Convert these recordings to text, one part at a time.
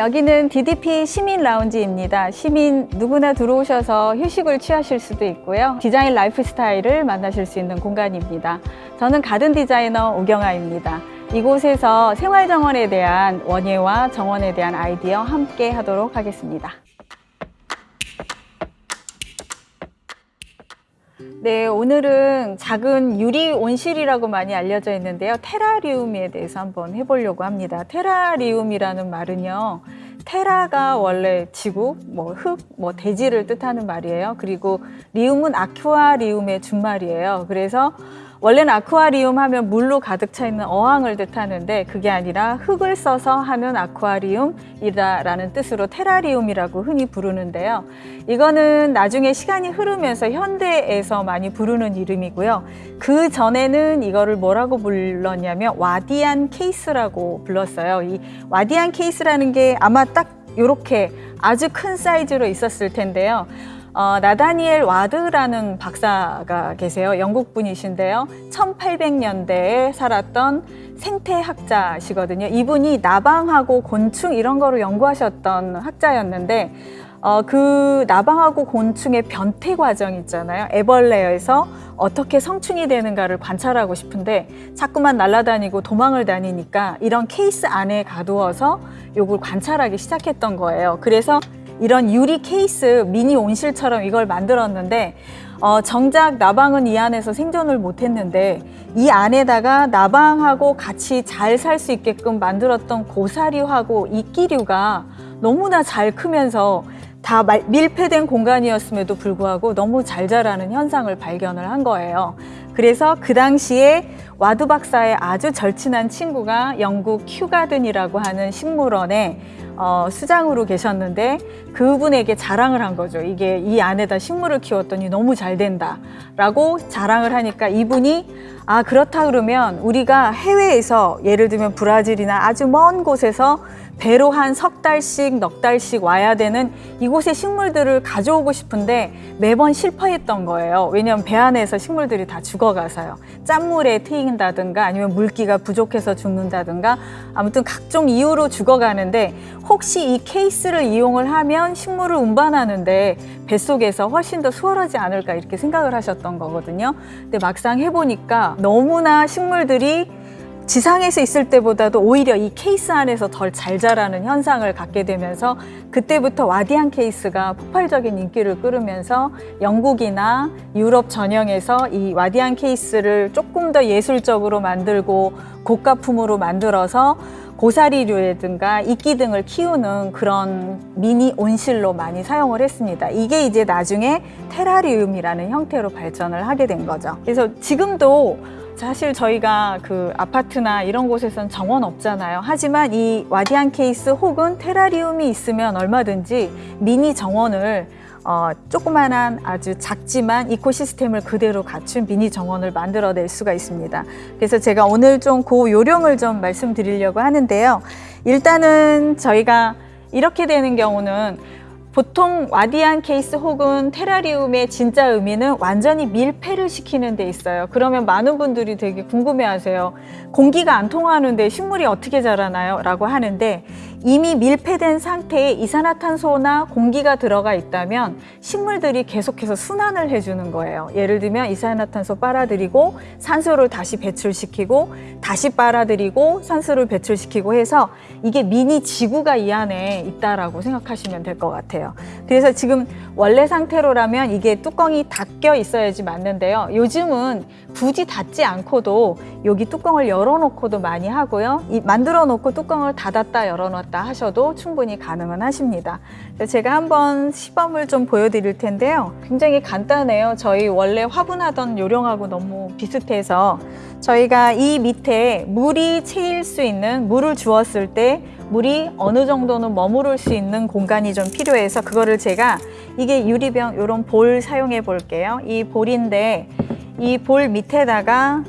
여기는 DDP 시민 라운지입니다. 시민 누구나 들어오셔서 휴식을 취하실 수도 있고요. 디자인 라이프 스타일을 만나실 수 있는 공간입니다. 저는 가든 디자이너 오경아입니다. 이곳에서 생활 정원에 대한 원예와 정원에 대한 아이디어 함께 하도록 하겠습니다. 네, 오늘은 작은 유리 온실이라고 많이 알려져 있는데요. 테라리움에 대해서 한번 해보려고 합니다. 테라리움이라는 말은요. 테라가 원래 지구, 뭐 흙, 뭐 대지를 뜻하는 말이에요. 그리고 리움은 아쿠아리움의 준말이에요. 그래서 원래는 아쿠아리움 하면 물로 가득 차 있는 어항을 뜻하는데 그게 아니라 흙을 써서 하는 아쿠아리움이다 라는 뜻으로 테라리움이라고 흔히 부르는데요. 이거는 나중에 시간이 흐르면서 현대에서 많이 부르는 이름이고요. 그 전에는 이거를 뭐라고 불렀냐면 와디안 케이스라고 불렀어요. 이 와디안 케이스라는 게 아마 딱 이렇게 아주 큰 사이즈로 있었을 텐데요. 어, 나다니엘 와드라는 박사가 계세요. 영국 분이신데요. 1800년대에 살았던 생태학자시거든요. 이분이 나방하고 곤충 이런 거를 연구하셨던 학자였는데 어, 그 나방하고 곤충의 변태 과정 있잖아요. 애벌레에서 어떻게 성충이 되는가를 관찰하고 싶은데 자꾸만 날아다니고 도망을 다니니까 이런 케이스 안에 가두어서 요걸 관찰하기 시작했던 거예요. 그래서 이런 유리 케이스 미니 온실처럼 이걸 만들었는데 어, 정작 나방은 이 안에서 생존을 못했는데 이 안에다가 나방하고 같이 잘 살 수 있게끔 만들었던 고사류하고 이끼류가 너무나 잘 크면서 다 밀폐된 공간이었음에도 불구하고 너무 잘 자라는 현상을 발견을 한 거예요. 그래서 그 당시에 와드 박사의 아주 절친한 친구가 영국 큐가든이라고 하는 식물원에 어, 수장으로 계셨는데 그분에게 자랑을 한 거죠. 이게 이 안에다 식물을 키웠더니 너무 잘 된다 라고 자랑을 하니까 이분이 아 그렇다 그러면 우리가 해외에서 예를 들면 브라질이나 아주 먼 곳에서 배로 한 석 달씩 넉 달씩 와야 되는 이곳의 식물들을 가져오고 싶은데 매번 실패했던 거예요. 왜냐하면 배 안에서 식물들이 다 죽어가서요. 짠물에 트인다든가 아니면 물기가 부족해서 죽는다든가 아무튼 각종 이유로 죽어가는데 혹시 이 케이스를 이용을 하면 식물을 운반하는데 뱃속에서 훨씬 더 수월하지 않을까 이렇게 생각을 하셨던 거거든요. 근데 막상 해보니까 너무나 식물들이 지상에서 있을 때보다도 오히려 이 케이스 안에서 덜 잘 자라는 현상을 갖게 되면서 그때부터 Wardian case가 폭발적인 인기를 끌으면서 영국이나 유럽 전역에서 이 Wardian case를 조금 더 예술적으로 만들고 고가품으로 만들어서 고사리류라든가 이끼 등을 키우는 그런 미니 온실로 많이 사용을 했습니다. 이게 이제 나중에 테라리움이라는 형태로 발전을 하게 된 거죠. 그래서 지금도 사실 저희가 그 아파트나 이런 곳에선 정원 없잖아요. 하지만 이 Wardian case 혹은 테라리움이 있으면 얼마든지 미니 정원을 어, 조그만한 아주 작지만 이코시스템을 그대로 갖춘 미니 정원을 만들어낼 수가 있습니다. 그래서 제가 오늘 좀 그 요령을 좀 말씀드리려고 하는데요. 일단은 저희가 이렇게 되는 경우는 보통 와디안 케이스 혹은 테라리움의 진짜 의미는 완전히 밀폐를 시키는 데 있어요. 그러면 많은 분들이 되게 궁금해 하세요. 공기가 안 통하는데 식물이 어떻게 자라나요? 라고 하는데 이미 밀폐된 상태에 이산화탄소나 공기가 들어가 있다면 식물들이 계속해서 순환을 해주는 거예요. 예를 들면 이산화탄소 빨아들이고 산소를 다시 배출시키고 다시 빨아들이고 산소를 배출시키고 해서 이게 미니 지구가 이 안에 있다라고 생각하시면 될 것 같아요. 그래서 지금 원래 상태로라면 이게 뚜껑이 닫혀 있어야지 맞는데요. 요즘은 굳이 닫지 않고도 여기 뚜껑을 열어놓고도 많이 하고요. 이 만들어 놓고 뚜껑을 닫았다 열어놨다 하셔도 충분히 가능은 하십니다. 제가 한번 시범을 좀 보여드릴 텐데요. 굉장히 간단해요. 저희 원래 화분하던 요령하고 너무 비슷해서 저희가 이 밑에 물이 채일 수 있는 물을 주었을 때 물이 어느 정도는 머무를 수 있는 공간이 좀 필요해서 그거를 제가 이게 유리병 이런 볼 사용해 볼게요. 이 볼인데 이 볼 밑에다가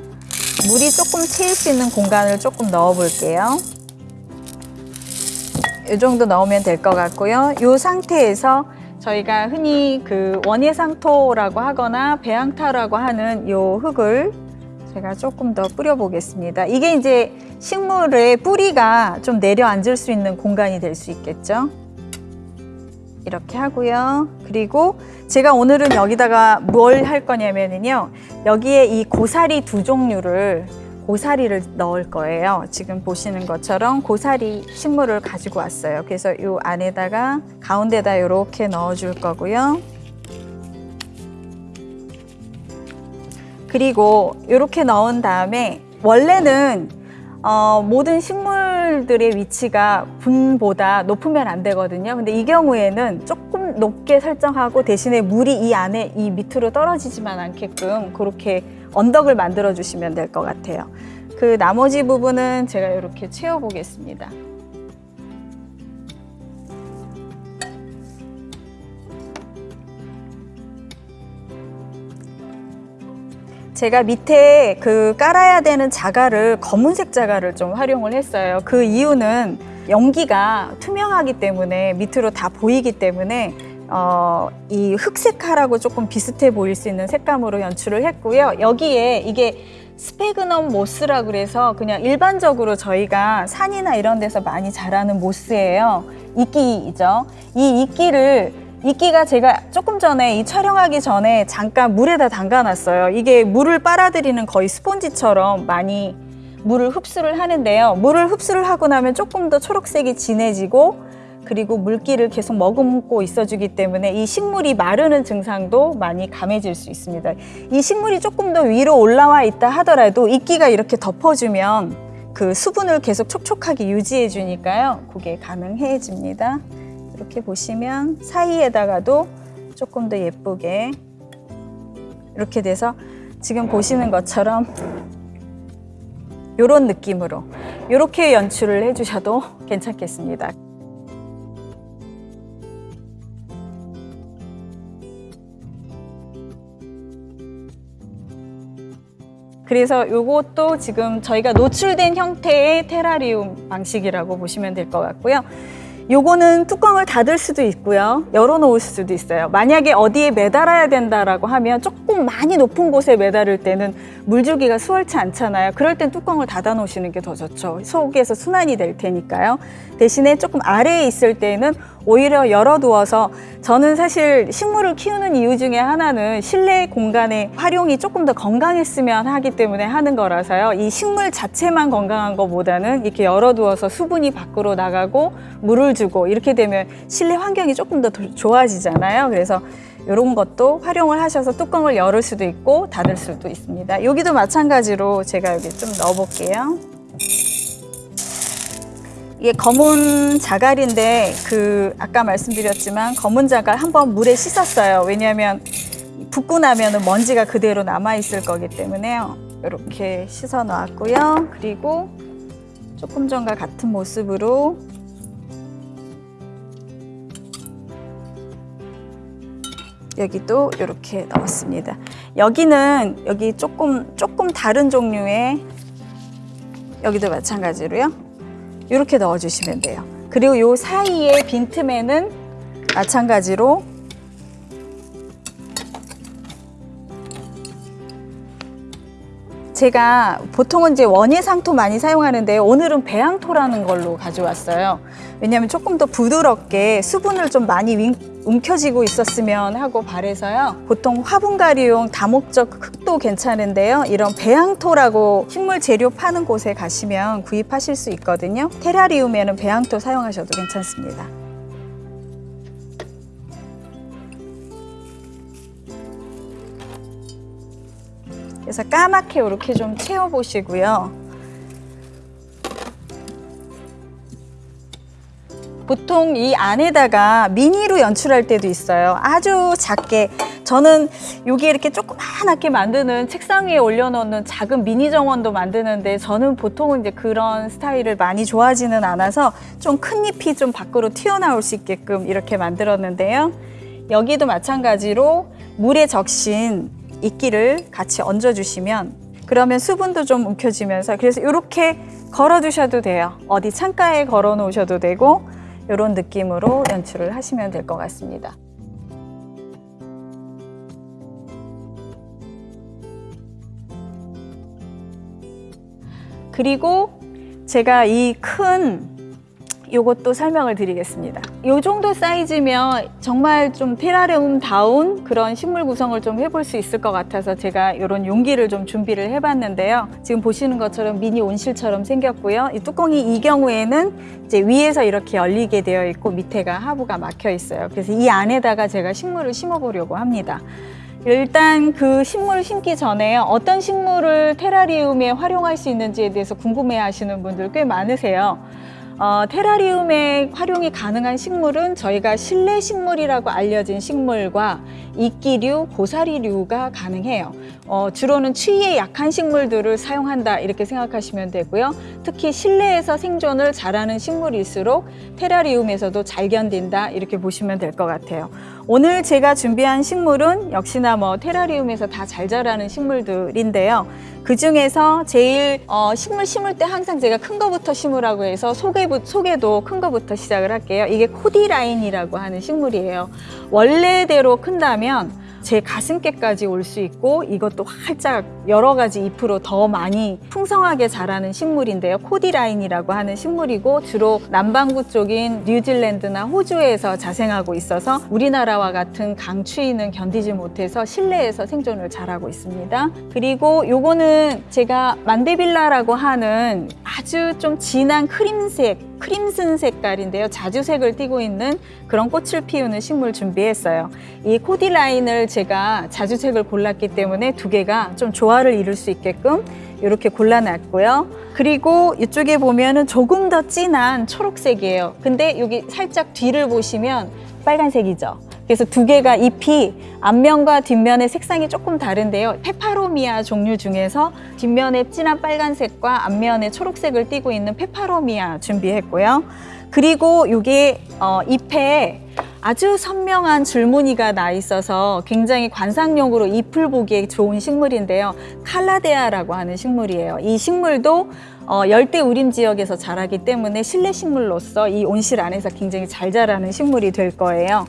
물이 조금 채일 수 있는 공간을 조금 넣어 볼게요. 이 정도 넣으면 될 것 같고요. 이 상태에서 저희가 흔히 그 원예상토라고 하거나 배양타라고 하는 이 흙을 제가 조금 더 뿌려 보겠습니다. 이게 이제 식물의 뿌리가 좀 내려앉을 수 있는 공간이 될 수 있겠죠. 이렇게 하고요. 그리고 제가 오늘은 여기다가 뭘 할 거냐면요. 여기에 이 고사리 두 종류를 고사리를 넣을 거예요. 지금 보시는 것처럼 고사리 식물을 가지고 왔어요. 그래서 이 안에다가 가운데다 이렇게 넣어 줄 거고요. 그리고 이렇게 넣은 다음에 원래는 어, 모든 식물들의 위치가 분보다 높으면 안 되거든요. 근데 이 경우에는 조금 높게 설정하고 대신에 물이 이 안에 이 밑으로 떨어지지만 않게끔 그렇게 언덕을 만들어 주시면 될 것 같아요. 그 나머지 부분은 제가 이렇게 채워 보겠습니다. 제가 밑에 그 깔아야 되는 자갈을 검은색 자갈을 좀 활용을 했어요. 그 이유는 연기가 투명하기 때문에 밑으로 다 보이기 때문에 어, 이 흑색하라고 조금 비슷해 보일 수 있는 색감으로 연출을 했고요. 여기에 이게 스페그넘 모스라 그래서 그냥 일반적으로 저희가 산이나 이런 데서 많이 자라는 모스예요. 이끼이죠. 이 이끼를 이끼가 제가 조금 전에 이 촬영하기 전에 잠깐 물에다 담가놨어요. 이게 물을 빨아들이는 거의 스폰지처럼 많이 물을 흡수를 하는데요. 물을 흡수를 하고 나면 조금 더 초록색이 진해지고 그리고 물기를 계속 머금고 있어주기 때문에 이 식물이 마르는 증상도 많이 감해질 수 있습니다. 이 식물이 조금 더 위로 올라와 있다 하더라도 이끼가 이렇게 덮어주면 그 수분을 계속 촉촉하게 유지해 주니까요. 그게 가능해집니다. 이렇게 보시면 사이에다가도 조금 더 예쁘게 이렇게 돼서 지금 보시는 것처럼 이런 느낌으로 이렇게 연출을 해주셔도 괜찮겠습니다. 그래서 이것도 지금 저희가 노출된 형태의 테라리움 방식이라고 보시면 될 것 같고요. 요거는 뚜껑을 닫을 수도 있고요. 열어놓을 수도 있어요. 만약에 어디에 매달아야 된다라고 하면 조금 많이 높은 곳에 매달을 때는 물주기가 수월치 않잖아요. 그럴 땐 뚜껑을 닫아 놓으시는 게 더 좋죠. 속에서 순환이 될 테니까요. 대신에 조금 아래에 있을 때는 오히려 열어두어서 저는 사실 식물을 키우는 이유 중에 하나는 실내 공간의 활용이 조금 더 건강했으면 하기 때문에 하는 거라서요. 이 식물 자체만 건강한 것보다는 이렇게 열어두어서 수분이 밖으로 나가고 물을 주고 이렇게 되면 실내 환경이 조금 더 좋아지잖아요. 그래서 이런 것도 활용을 하셔서 뚜껑을 열을 수도 있고 닫을 수도 있습니다. 여기도 마찬가지로 제가 여기 좀 넣어볼게요. 이게 검은 자갈인데 그 아까 말씀드렸지만 검은 자갈 한번 물에 씻었어요. 왜냐하면 붓고 나면 먼지가 그대로 남아 있을 거기 때문에요. 이렇게 씻어 놨고요. 그리고 조금 전과 같은 모습으로 여기도 이렇게 넣었습니다. 여기는 여기 조금 조금 다른 종류의 여기도 마찬가지로요. 이렇게 넣어주시면 돼요. 그리고 요 사이에 빈틈에는 마찬가지로 제가 보통은 이제 원예상토 많이 사용하는데 오늘은 배양토라는 걸로 가져왔어요. 왜냐하면 조금 더 부드럽게 수분을 좀 많이 움켜쥐고 있었으면 하고 바래서요. 보통 화분가리용 다목적 흙도 괜찮은데요. 이런 배양토라고 식물 재료 파는 곳에 가시면 구입하실 수 있거든요. 테라리움에는 배양토 사용하셔도 괜찮습니다. 그래서 까맣게 이렇게 좀 채워보시고요. 보통 이 안에다가 미니로 연출할 때도 있어요. 아주 작게. 저는 여기 이렇게 조그맣게 만드는 책상 위에 올려놓는 작은 미니 정원도 만드는데 저는 보통은 이제 그런 스타일을 많이 좋아하지는 않아서 좀 큰 잎이 좀 밖으로 튀어나올 수 있게끔 이렇게 만들었는데요. 여기도 마찬가지로 물에 적신 이끼를 같이 얹어주시면 그러면 수분도 좀 움켜지면서 그래서 이렇게 걸어 두셔도 돼요. 어디 창가에 걸어 놓으셔도 되고 이런 느낌으로 연출을 하시면 될 것 같습니다. 그리고 제가 이 큰 요것도 설명을 드리겠습니다. 요 정도 사이즈면 정말 좀 테라리움다운 그런 식물 구성을 좀 해볼 수 있을 것 같아서 제가 이런 용기를 좀 준비를 해봤는데요. 지금 보시는 것처럼 미니 온실처럼 생겼고요. 이 뚜껑이 이 경우에는 이제 위에서 이렇게 열리게 되어 있고 밑에가 하부가 막혀 있어요. 그래서 이 안에다가 제가 식물을 심어보려고 합니다. 일단 그 식물을 심기 전에 어떤 식물을 테라리움에 활용할 수 있는지에 대해서 궁금해 하시는 분들 꽤 많으세요. 어, 테라리움에 활용이 가능한 식물은 저희가 실내 식물이라고 알려진 식물과 이끼류, 고사리류가 가능해요. 어, 주로는 추위에 약한 식물들을 사용한다 이렇게 생각하시면 되고요. 특히 실내에서 생존을 잘하는 식물일수록 테라리움에서도 잘 견딘다 이렇게 보시면 될 것 같아요. 오늘 제가 준비한 식물은 역시나 뭐 테라리움에서 다 잘 자라는 식물들인데요. 그 중에서 제일 어, 식물 심을 때 항상 제가 큰 거부터 심으라고 해서 소개, 소개도 큰 거부터 시작을 할게요. 이게 코디라인이라고 하는 식물이에요. 원래대로 큰다면 제 가슴께까지 올 수 있고 이것도 활짝 여러 가지 잎으로 더 많이 풍성하게 자라는 식물인데요. 코디라인이라고 하는 식물이고 주로 남반구 쪽인 뉴질랜드나 호주에서 자생하고 있어서 우리나라와 같은 강추위는 견디지 못해서 실내에서 생존을 잘하고 있습니다. 그리고 요거는 제가 만데빌라라고 하는 아주 좀 진한 크림색 크림슨 색깔인데요. 자주색을 띠고 있는 그런 꽃을 피우는 식물 준비했어요. 이 코디라인을 제가 자주색을 골랐기 때문에 두 개가 좀 조화를 이룰 수 있게끔 이렇게 골라놨고요. 그리고 이쪽에 보면은 조금 더 진한 초록색이에요. 근데 여기 살짝 뒤를 보시면 빨간색이죠. 그래서 두 개가 잎이 앞면과 뒷면의 색상이 조금 다른데요. 페파로미아 종류 중에서 뒷면에 진한 빨간색과 앞면에 초록색을 띠고 있는 페파로미아 준비했고요. 그리고 이게 어, 잎에 아주 선명한 줄무늬가 나 있어서 굉장히 관상용으로 잎을 보기에 좋은 식물인데요. 칼라데아라고 하는 식물이에요. 이 식물도 어, 열대 우림 지역에서 자라기 때문에 실내 식물로서 이 온실 안에서 굉장히 잘 자라는 식물이 될 거예요.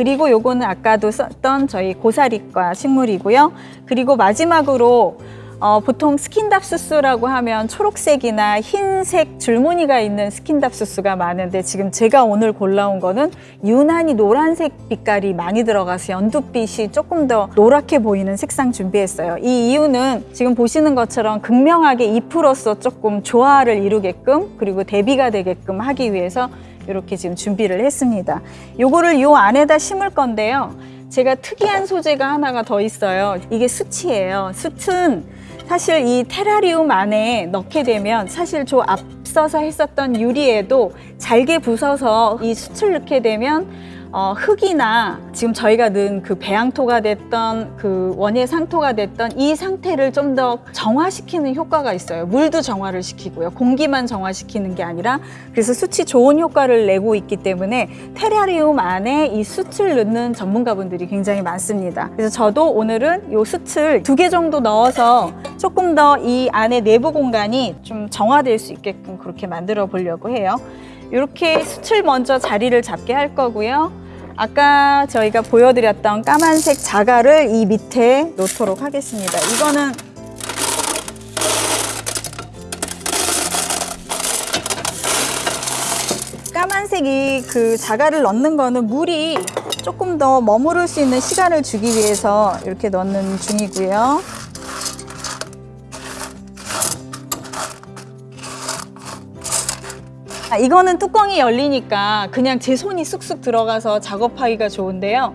그리고 요거는 아까도 썼던 저희 고사리과 식물이고요. 그리고 마지막으로 어, 보통 스킨답수스라고 하면 초록색이나 흰색 줄무늬가 있는 스킨답수스가 많은데 지금 제가 오늘 골라온 거는 유난히 노란색 빛깔이 많이 들어가서 연두빛이 조금 더 노랗게 보이는 색상 준비했어요. 이 이유는 지금 보시는 것처럼 극명하게 잎으로서 조금 조화를 이루게끔 그리고 대비가 되게끔 하기 위해서 이렇게 지금 준비를 했습니다. 요거를 요 안에다 심을 건데요. 제가 특이한 소재가 하나가 더 있어요. 이게 수치예요. 숯은 사실 이 테라리움 안에 넣게 되면 사실 저 앞서서 했었던 유리에도 잘게 부서서 이 숯을 넣게 되면 어, 흙이나 지금 저희가 넣은 그 배양토가 됐던 그 원예 상토가 됐던 이 상태를 좀 더 정화시키는 효과가 있어요. 물도 정화를 시키고요. 공기만 정화시키는 게 아니라 그래서 수치 좋은 효과를 내고 있기 때문에 테라리움 안에 이 숯을 넣는 전문가분들이 굉장히 많습니다. 그래서 저도 오늘은 이 숯을 두 개 정도 넣어서 조금 더 이 안에 내부 공간이 좀 정화될 수 있게끔 그렇게 만들어 보려고 해요. 이렇게 숯을 먼저 자리를 잡게 할 거고요. 아까 저희가 보여드렸던 까만색 자갈을 이 밑에 놓도록 하겠습니다. 이거는 까만색이 그 자갈을 넣는 거는 물이 조금 더 머무를 수 있는 시간을 주기 위해서 이렇게 넣는 중이고요. 이거는 뚜껑이 열리니까 그냥 제 손이 쑥쑥 들어가서 작업하기가 좋은데요.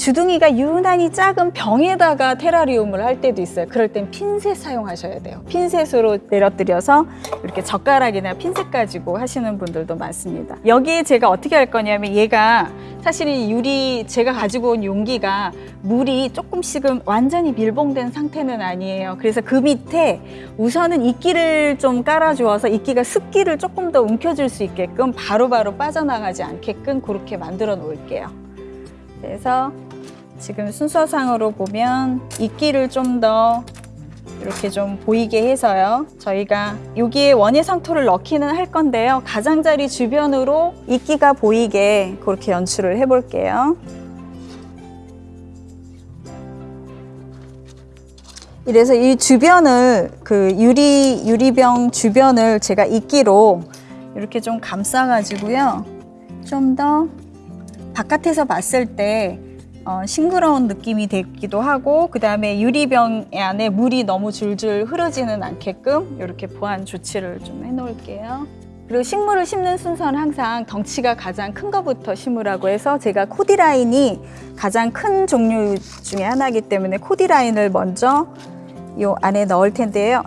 주둥이가 유난히 작은 병에다가 테라리움을 할 때도 있어요. 그럴 땐 핀셋 사용하셔야 돼요. 핀셋으로 내려뜨려서 이렇게 젓가락이나 핀셋 가지고 하시는 분들도 많습니다. 여기에 제가 어떻게 할 거냐면 얘가 사실은 유리 제가 가지고 온 용기가 물이 조금씩은 완전히 밀봉된 상태는 아니에요. 그래서 그 밑에 우선은 이끼를 좀 깔아주어서 이끼가 습기를 조금 더 움켜줄 수 있게끔 바로바로 바로 빠져나가지 않게끔 그렇게 만들어 놓을게요. 그래서 지금 순서상으로 보면 이끼를 좀 더 이렇게 좀 보이게 해서요. 저희가 여기에 원예 상토를 넣기는 할 건데요. 가장자리 주변으로 이끼가 보이게 그렇게 연출을 해 볼게요. 이래서 이 주변을 그 유리 유리병 주변을 제가 이끼로 이렇게 좀 감싸 가지고요. 좀 더 바깥에서 봤을 때 어, 싱그러운 느낌이 되기도 하고 그 다음에 유리병 안에 물이 너무 줄줄 흐르지는 않게끔 이렇게 보안 조치를 좀 해놓을게요. 그리고 식물을 심는 순서는 항상 덩치가 가장 큰 것부터 심으라고 해서 제가 코디라인이 가장 큰 종류 중에 하나이기 때문에 코디라인을 먼저 요 안에 넣을 텐데요.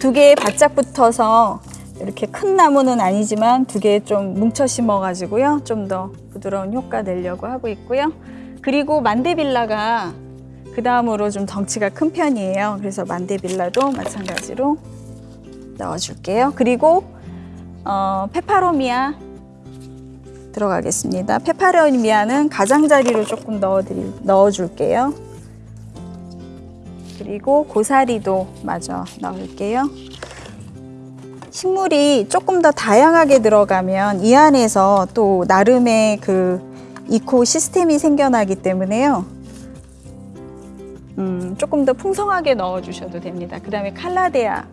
두 개에 바짝 붙어서 이렇게 큰 나무는 아니지만 두 개 좀 뭉쳐 심어 가지고요. 좀 더 부드러운 효과 내려고 하고 있고요. 그리고 만데빌라가 그 다음으로 좀 덩치가 큰 편이에요. 그래서 만데빌라도 마찬가지로 넣어줄게요. 그리고 어, 페파로미아 들어가겠습니다. 페파로미아는 가장자리로 조금 넣어드릴, 넣어줄게요. 그리고 고사리도 마저 넣을게요. 식물이 조금 더 다양하게 들어가면 이 안에서 또 나름의 그 이코 시스템이 생겨나기 때문에요. 음, 조금 더 풍성하게 넣어 주셔도 됩니다. 그 다음에 칼라데아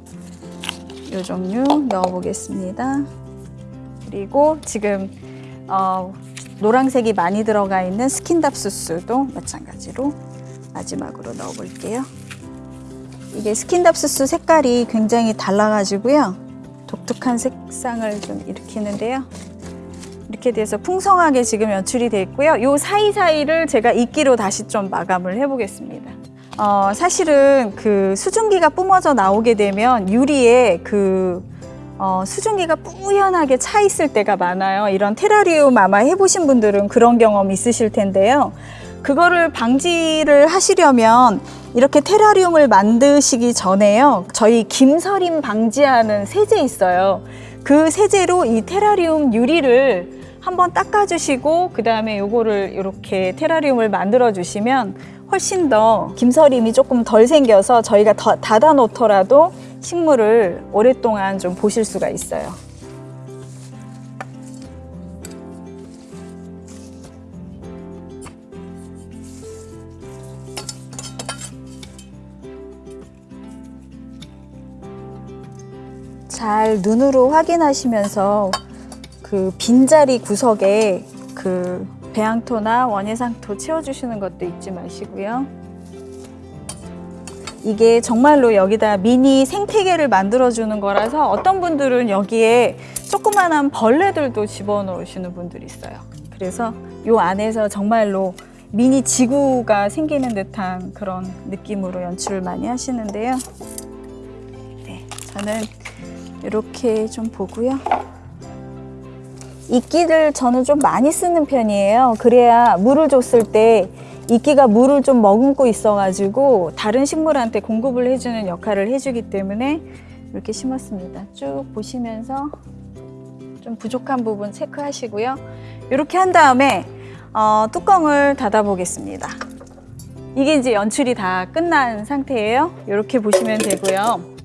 요 종류 넣어 보겠습니다. 그리고 지금 어, 노란색이 많이 들어가 있는 스킨답수스도 마찬가지로 마지막으로 넣어 볼게요. 이게 스킨답수스 색깔이 굉장히 달라가지고요. 독특한 색상을 좀 일으키는데요. 이렇게 돼서 풍성하게 지금 연출이 돼 있고요. 요 사이사이를 제가 이끼로 다시 좀 마감을 해보겠습니다. 어, 사실은 그 수증기가 뿜어져 나오게 되면 유리에 그 어, 수증기가 뿌연하게 차 있을 때가 많아요. 이런 테라리움 아마 해보신 분들은 그런 경험 있으실 텐데요. 그거를 방지를 하시려면 이렇게 테라리움을 만드시기 전에요. 저희 김서림 방지하는 세제 있어요. 그 세제로 이 테라리움 유리를 한번 닦아주시고 그 다음에 요거를 이렇게 테라리움을 만들어 주시면 훨씬 더 김서림이 조금 덜 생겨서 저희가 더 닫아 놓더라도 식물을 오랫동안 좀 보실 수가 있어요. 잘 눈으로 확인하시면서 그 빈자리 구석에 그 배양토나 원예상토 채워주시는 것도 잊지 마시고요. 이게 정말로 여기다 미니 생태계를 만들어주는 거라서 어떤 분들은 여기에 조그만한 벌레들도 집어넣으시는 분들이 있어요. 그래서 요 안에서 정말로 미니 지구가 생기는 듯한 그런 느낌으로 연출을 많이 하시는데요. 네, 저는 이렇게 좀 보고요. 이끼를 저는 좀 많이 쓰는 편이에요. 그래야 물을 줬을 때 이끼가 물을 좀 머금고 있어 가지고 다른 식물한테 공급을 해주는 역할을 해주기 때문에 이렇게 심었습니다. 쭉 보시면서 좀 부족한 부분 체크하시고요. 이렇게 한 다음에 어, 뚜껑을 닫아 보겠습니다. 이게 이제 연출이 다 끝난 상태예요. 이렇게 보시면 되고요.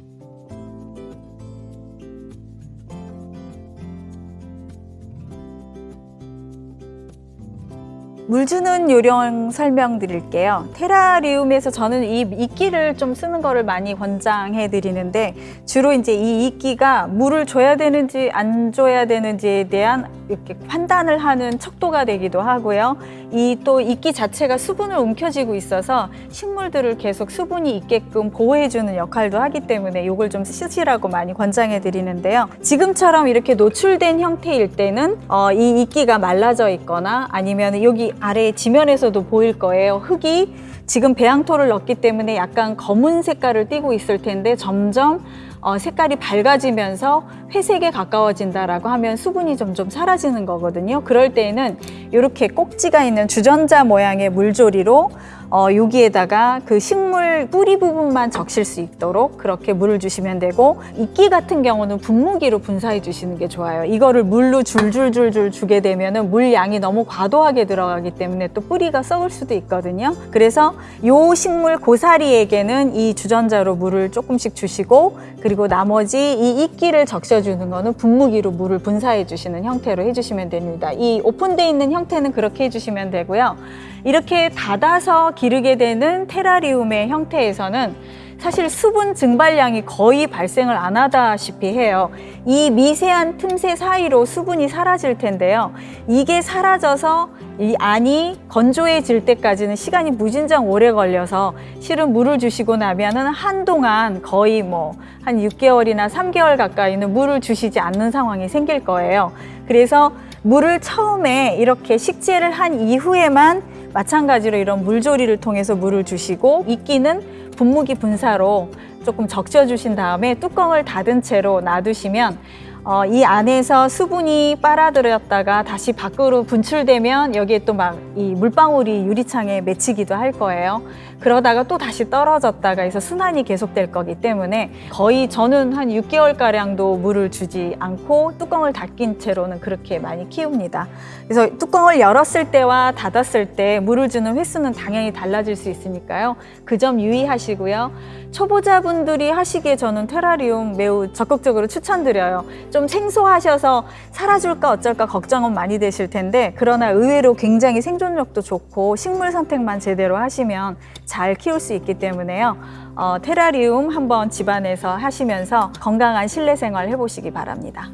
물 주는 요령 설명드릴게요. 테라리움에서 저는 이 이끼를 좀 쓰는 거를 많이 권장해 드리는데 주로 이제 이 이끼가 물을 줘야 되는지 안 줘야 되는지에 대한 이렇게 판단을 하는 척도가 되기도 하고요. 이 또 이끼 자체가 수분을 움켜쥐고 있어서 식물들을 계속 수분이 있게끔 보호해 주는 역할도 하기 때문에 이걸 좀 쓰시라고 많이 권장해 드리는데요. 지금처럼 이렇게 노출된 형태일 때는 어, 이 이끼가 말라져 있거나 아니면 여기 아래 지면에서도 보일 거예요. 흙이 지금 배양토를 넣기 때문에 약간 검은 색깔을 띠고 있을 텐데 점점 어, 색깔이 밝아지면서 회색에 가까워진다라고 하면 수분이 점점 사라지는 거거든요. 그럴 때에는 이렇게 꼭지가 있는 주전자 모양의 물조리로 어, 여기에다가 그 식물 뿌리 부분만 적실 수 있도록 그렇게 물을 주시면 되고 이끼 같은 경우는 분무기로 분사해 주시는 게 좋아요. 이거를 물로 줄줄줄줄 주게 되면 은 물 양이 너무 과도하게 들어가기 때문에 또 뿌리가 썩을 수도 있거든요. 그래서 요 식물 고사리에게는 이 주전자로 물을 조금씩 주시고 그리고 나머지 이 이끼를 적셔주는 거는 분무기로 물을 분사해 주시는 형태로 해주시면 됩니다. 이 오픈되어 있는 형태는 그렇게 해주시면 되고요. 이렇게 닫아서 기르게 되는 테라리움의 형태에서는 사실 수분 증발량이 거의 발생을 안 하다시피 해요. 이 미세한 틈새 사이로 수분이 사라질 텐데요. 이게 사라져서 이 안이 건조해질 때까지는 시간이 무진장 오래 걸려서 실은 물을 주시고 나면은 한동안 거의 뭐 한 6개월이나 3개월 가까이는 물을 주시지 않는 상황이 생길 거예요. 그래서 물을 처음에 이렇게 식재를 한 이후에만 마찬가지로 이런 물조리를 통해서 물을 주시고 이끼는 분무기 분사로 조금 적셔주신 다음에 뚜껑을 닫은 채로 놔두시면 어, 이 안에서 수분이 빨아들였다가 다시 밖으로 분출되면 여기에 또 막 이 물방울이 유리창에 맺히기도 할 거예요. 그러다가 또 다시 떨어졌다가 해서 순환이 계속될 거기 때문에 거의 저는 한 6개월 가량도 물을 주지 않고 뚜껑을 닫긴 채로는 그렇게 많이 키웁니다. 그래서 뚜껑을 열었을 때와 닫았을 때 물을 주는 횟수는 당연히 달라질 수 있으니까요. 그 점 유의하시고요. 초보자분들이 하시기에 저는 테라리움 매우 적극적으로 추천드려요. 좀 생소하셔서 살아줄까 어쩔까 걱정은 많이 되실 텐데 그러나 의외로 굉장히 생존력도 좋고 식물 선택만 제대로 하시면 잘 키울 수 있기 때문에요. 어, 테라리움 한번 집안에서 하시면서 건강한 실내 생활 해보시기 바랍니다.